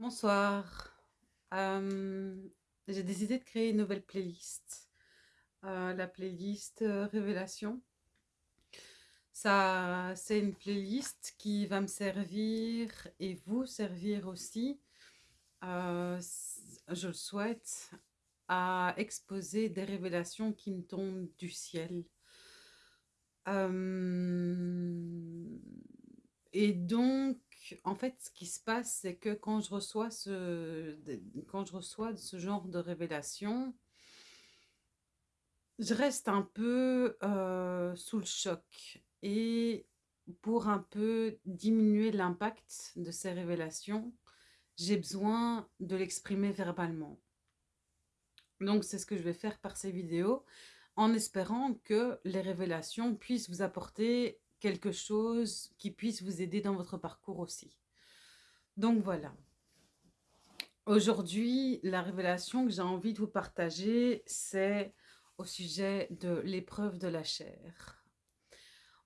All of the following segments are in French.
Bonsoir. Hem, j'ai décidé de créer une nouvelle playlist, heu, la playlist, heu, révélation. C'est une playlist qui va me servir et vous servir aussi, heu, s je le souhaite, à exposer des révélations qui me tombent du ciel. Et donc en fait, ce qui se passe, c'est que quand je reçois ce quand je reçois ce genre de révélation je reste un peu, heu, sous le choc et pour un peu diminuer l'impact de ces révélations, j'ai besoin de l'exprimer verbalement. Donc c'est ce que je vais faire par ces vidéos, en espérant que les révélations puissent vous apporter quelque chose qui puisse vous aider dans votre parcours aussi. Donc voilà. Aujourd'hui, la révélation que j'ai envie de vous partager, c'est au sujet de l'épreuve de la chair.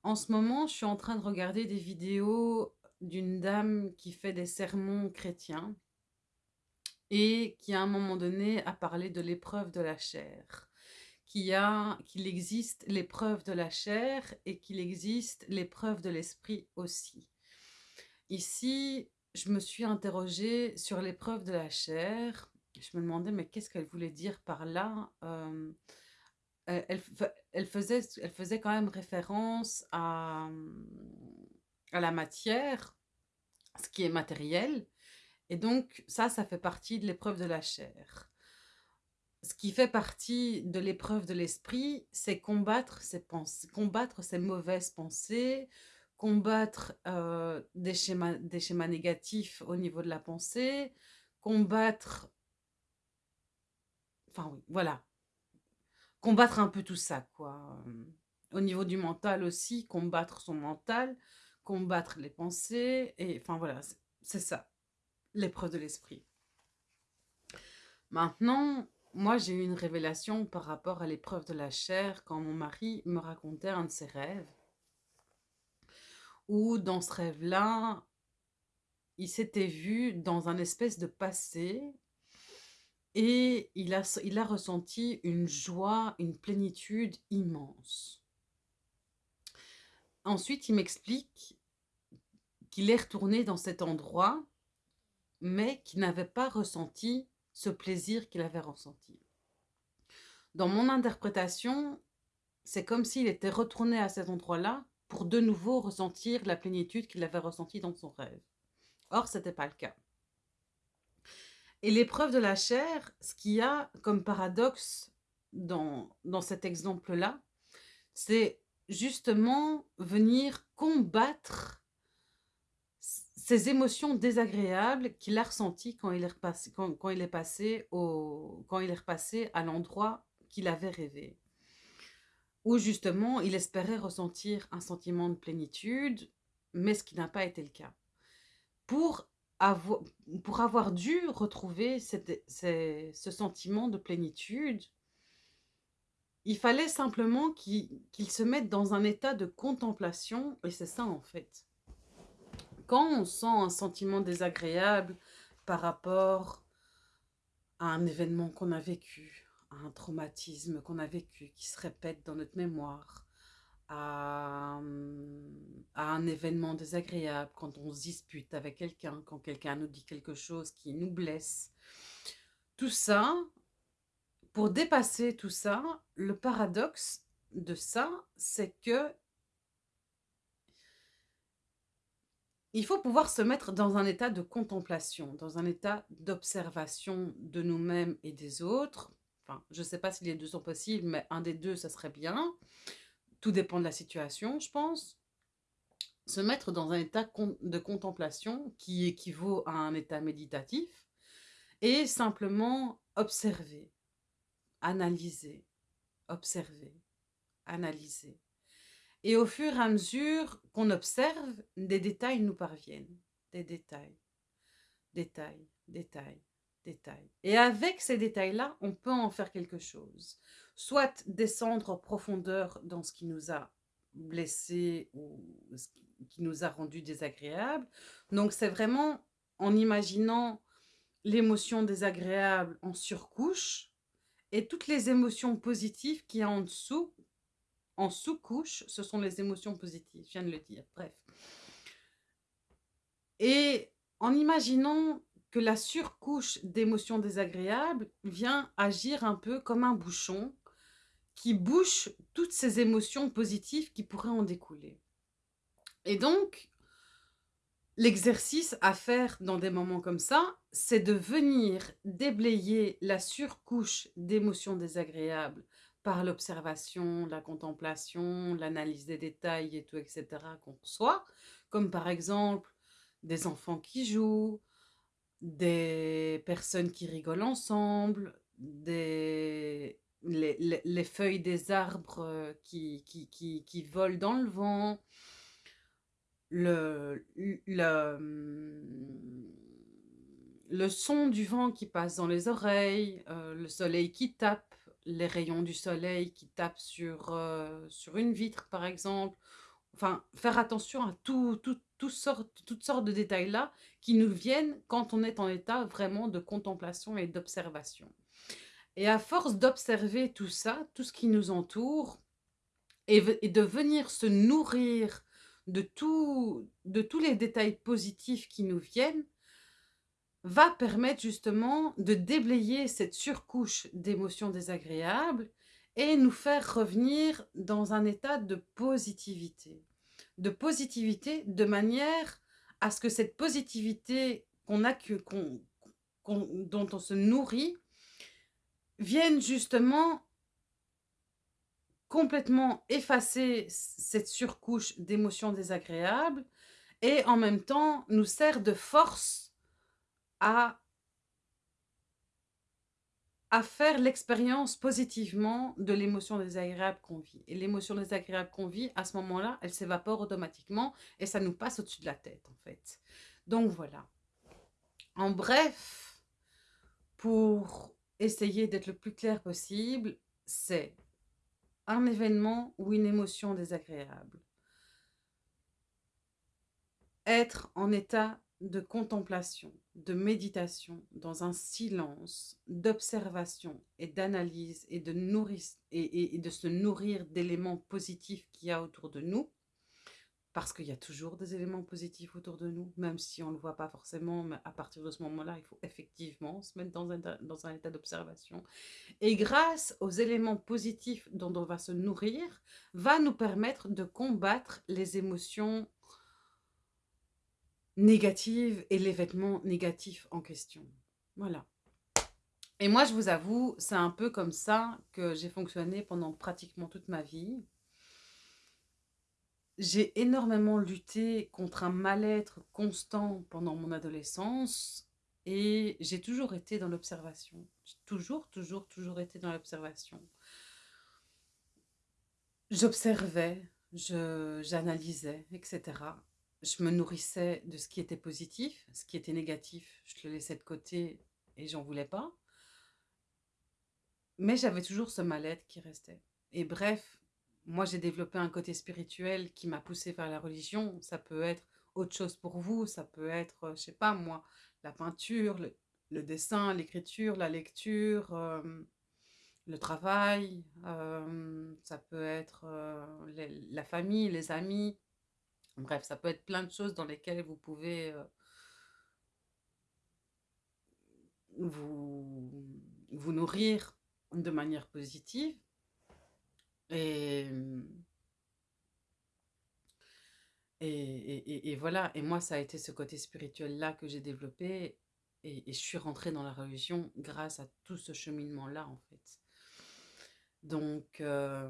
En ce moment, je suis en train de regarder des vidéos d'une dame qui fait des sermons chrétiens et qui à un moment donné a parlé de l'épreuve de la chair. Qu'il existe l'épreuve de la chair et qu'il existe l'épreuve de l'esprit aussi. Ici, je me suis interrogée sur l'épreuve de la chair. Je me demandais: «Mais qu'est-ce qu'elle voulait dire par là?» hem, elle elle faisait elle faisait quand même référence à, à la matière, ce qui est matériel et donc ça, ça fait partie de l'épreuve de la chair. Ce qui fait partie de l'épreuve de l'esprit, c'est combattre ses pens combattre ses mauvaises pensées, combattre, heu, des schémas des schémas négatifs au niveau de la pensée, combattre enfin oui, voilà. Combattre un peu tout ça quoi, hem, au niveau du mental aussi, combattre son mental, combattre les pensées et enfin voilà, c'est ça, l'épreuve de l'esprit. Maintenant, moi j'ai eu une révélation par rapport à l'épreuve de la chair quand mon mari me racontait un de ses rêves où dans ce rêve-là, il s'était vu dans un espèce de passé et il a il ressenti une joie, une plénitude immense. Ensuite, il m'explique qu'il est retourné dans cet endroit, mais qu'il n'avait pas ressenti ce plaisir qu'il avait ressenti. Dans mon interprétation, c'est comme s'il était retourné à cet endroit-là pour de nouveau ressentir la plénitude qu'il avait ressentie dans son rêve. Or, c'était pas le cas. Et l'épreuve de la chair, ce qu'il y a comme paradoxe dans dans cet exemple-là, c'est justement venir combattre ces émotions désagréables qu'il a ressenties quand il est repass quand il est passé au quand il est repassé à l'endroit qu'il avait rêvé. Où justement, il espérait ressentir un sentiment de plénitude, mais ce qui n'a pas été le cas. Pour avo pour avoir dû retrouver cet ces ce sentiment de plénitude il fallait simplement qu'il se mette dans un état de contemplation et c'est ça en fait. Quand on sent un sentiment désagréable par rapport à un événement qu'on a vécu, à un traumatisme qu'on a vécu qui se répète dans notre mémoire, à, un événement désagréable, quand on se dispute avec quelqu'un, quand quelqu'un nous dit quelque chose qui nous blesse. Tout ça, pour dépasser tout ça, le paradoxe de ça, c'est que il faut pouvoir se mettre dans un état de contemplation, dans un état d'observation de nous-mêmes et des autres. Enfin, je sais pas si les 2 sont possibles, mais un des 2 ça serait bien. Tout dépend de la situation, je pense. Se mettre dans un état de contemplation qui équivaut à un état méditatif et simplement observer, analyser, observer, analyser et au fur et à mesure qu'on observe, des détails nous parviennent. Des détails, détails, détails, détails et avec ces détails-là, on peut en faire quelque chose. Soit descendre en profondeur dans ce qui nous a blessés ou ce qui nous a rendus désagréables. Donc c'est vraiment en imaginant l'émotion désagréable en surcouche et toutes les émotions positives qu'il y a en dessous, en sous-couche, ce sont les émotions positives, je viens de le dire, bref. Et en imaginant que la surcouche d'émotions désagréables vient agir un peu comme un bouchon qui bouche toutes ces émotions positives qui pourraient en découler. Et donc, l'exercice à faire dans des moments comme ça, c'est de venir déblayer la surcouche d'émotions désagréables par l'observation, la contemplation, l'analyse des détails et tout, etc. qu'on reçoit, comme par exemple des enfants qui jouent, des personnes qui rigolent ensemble, des, les, feuilles des arbres euh, qui, qui, qui, qui, volent dans le vent, le, le, le, son du vent qui passe dans les oreilles, euh, le soleil qui tape, les rayons du soleil qui tapent sur, euh, sur une vitre par exemple. Enfin, faire attention à tout, sortes, toutes sortes de détails-là qui nous viennent quand on est en état vraiment de contemplation et d'observation. Et à force d'observer tout ça, tout ce qui nous entoure, et, de venir se nourrir de, tout, de tous les détails positifs qui nous viennent, va permettre justement de déblayer cette surcouche d'émotions désagréables et nous faire revenir dans un état de positivité. De positivité de manière à ce que cette positivité qu'on a, dont on se nourrit, viennent justement complètement effacer cette surcouche d'émotions désagréables et en même temps nous sert de force à, faire l'expérience positivement de l'émotion désagréable qu'on vit. Et l'émotion désagréable qu'on vit, à ce moment-là, elle s'évapore automatiquement et ça nous passe au-dessus de la tête en fait. Donc voilà. En bref, pour essayer d'être le plus clair possible, c'est un événement ou une émotion désagréable. Être en état de contemplation, de méditation, dans un silence, d'observation et d'analyse et, de et, de se nourrir d'éléments positifs qu'il y a autour de nous, parce qu'il y a toujours des éléments positifs autour de nous, même si on ne le voit pas forcément, mais à partir de ce moment-là, il faut effectivement se mettre dans un, dans un état d'observation. Et grâce aux éléments positifs dont on va se nourrir, va nous permettre de combattre les émotions négatives et l'événement négatif en question. Voilà. Et moi, je vous avoue, c'est un peu comme ça que j'ai fonctionné pendant pratiquement toute ma vie. J'ai énormément lutté contre un mal-être constant pendant mon adolescence et j'ai toujours été dans l'observation. J'ai toujours, toujours, toujours été dans l'observation. J'observais, j'analysais, etc. Je me nourrissais de ce qui était positif, ce qui était négatif, je le laissais de côté et j'en voulais pas. Mais j'avais toujours ce mal-être qui restait. Et bref, moi, j'ai développé un côté spirituel qui m'a poussé vers la religion. Ça peut être autre chose pour vous. Ça peut être, euh, je sais pas moi, la peinture, le, dessin, l'écriture, la lecture, euh, le travail. Euh, ça peut être la famille, les amis. Bref, ça peut être plein de choses dans lesquelles vous pouvez vous, vous nourrir de manière positive. Et, et, voilà, et moi ça a été ce côté spirituel-là que j'ai développé et, je suis rentrée dans la religion grâce à tout ce cheminement-là en fait. Donc, euh,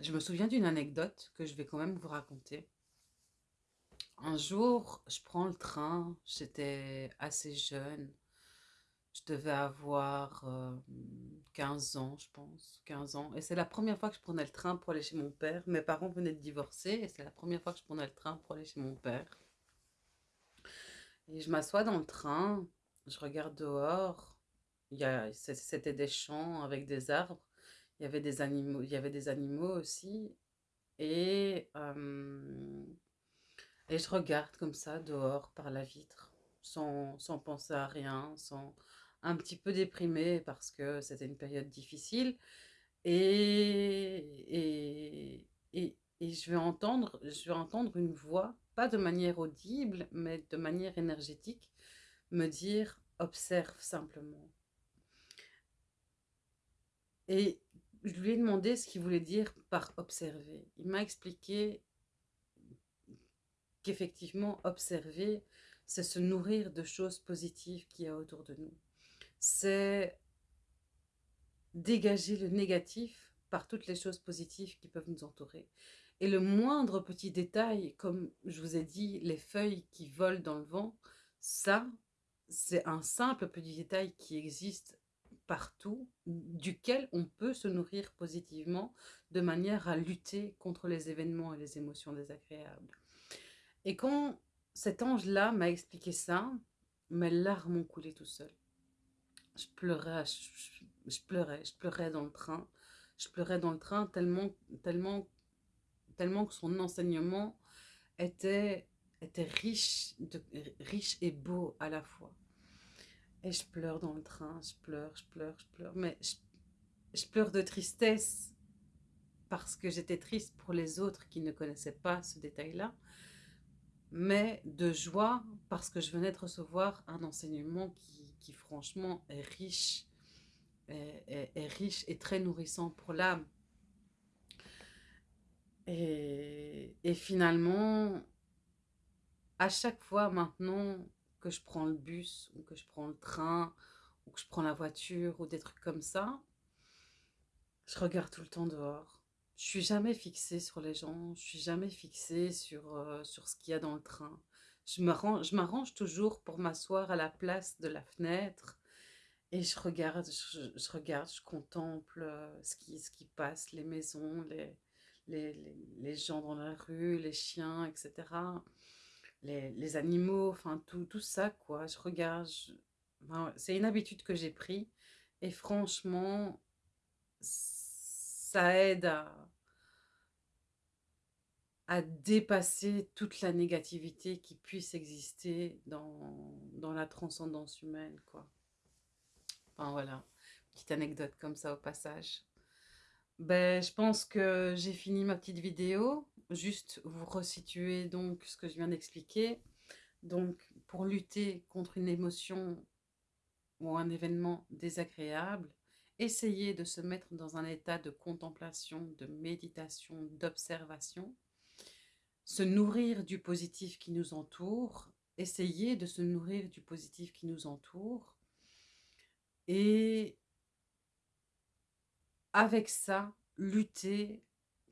je me souviens d'une anecdote que je vais quand même vous raconter. Un jour, je prends le train, j'étais assez jeune, je devais avoir 15 ans, je pense, 15 ans. Et c'est la première fois que je prenais le train pour aller chez mon père. Mes parents venaient de divorcer et c'est la première fois que je prenais le train pour aller chez mon père. Et je m'assois dans le train, je regarde dehors. C'était des champs avec des arbres. Il y avait des animaux, il y avait des animaux aussi. Et, et je regarde comme ça dehors par la vitre sans, sans penser à rien, sans un petit peu déprimée parce que c'était une période difficile. Et, et, et, je vais entendre, je vais entendre une voix, pas de manière audible, mais de manière énergétique, me dire observe simplement. Et je lui ai demandé ce qu'il voulait dire par observer. Il m'a expliqué qu'effectivement, observer, c'est se nourrir de choses positives qu'il y a autour de nous. C'est dégager le négatif par toutes les choses positives qui peuvent nous entourer. Et le moindre petit détail, comme je vous ai dit, les feuilles qui volent dans le vent, ça, c'est un simple petit détail qui existe partout, duquel on peut se nourrir positivement de manière à lutter contre les événements et les émotions désagréables. Et quand cet ange-là m'a expliqué ça, mes larmes ont coulé tout seul. Je pleurais, je, pleurais, je pleurais dans le train. Je pleurais dans le train tellement, tellement, tellement que son enseignement était, était riche, riche et beau à la fois. Et je pleure dans le train, je pleure, je pleure, je pleure. Mais je pleure de tristesse parce que j'étais triste pour les autres qui ne connaissaient pas ce détail-là mais de joie parce que je venais de recevoir un enseignement qui, franchement est riche, est, riche et très nourrissant pour l'âme. Et, et, finalement, à chaque fois maintenant que je prends le bus ou que je prends le train ou que je prends la voiture ou des trucs comme ça, je regarde tout le temps dehors je suis jamais fixée sur les gens, je suis jamais fixée sur, euh, sur ce qu'il y a dans le train. Je m'arrange toujours pour m'asseoir à la place de la fenêtre et je regarde, je, regarde, je contemple euh, ce qui, ce qui passe, les maisons, les, les, les, gens dans la rue, les chiens, etc. Les, les animaux, enfin tout, tout ça quoi. Je regarde, c'est une habitude que j'ai pris et franchement, ça aide à, dépasser toute la négativité qui puisse exister dans, dans la transcendance humaine, quoi. Enfin, voilà, petite anecdote comme ça au passage. Ben, je pense que j'ai fini ma petite vidéo. Juste vous resituer donc ce que je viens d'expliquer. Donc, pour lutter contre une émotion ou un événement désagréable, essayer de se mettre dans un état de contemplation, de méditation, d'observation, se nourrir du positif qui nous entoure, essayer de se nourrir du positif qui nous entoure, et avec ça, lutter,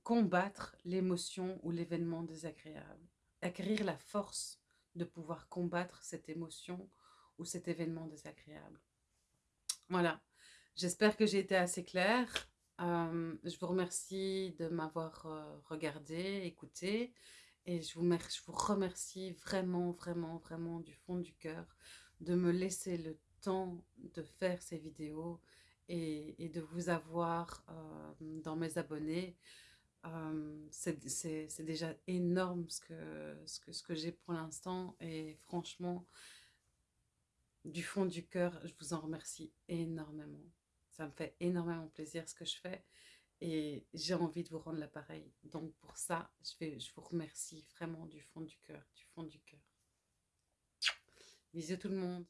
combattre l'émotion ou l'événement désagréable, acquérir la force de pouvoir combattre cette émotion ou cet événement désagréable. Voilà, J'espère que j'ai été assez claire. Euh, je vous remercie de m'avoir euh, regardé, écouté. Et je vous, je vous remercie vraiment, vraiment, vraiment du fond du cœur de me laisser le temps de faire ces vidéos et, de vous avoir euh, dans mes abonnés. C'est déjà énorme ce que, ce que, ce que j'ai pour l'instant et franchement, du fond du cœur, je vous en remercie énormément. Ça me fait énormément plaisir ce que je fais et j'ai envie de vous rendre l'appareil. Donc pour ça, je, vous remercie vraiment du fond du cœur, du fond du cœur. Bisous tout le monde.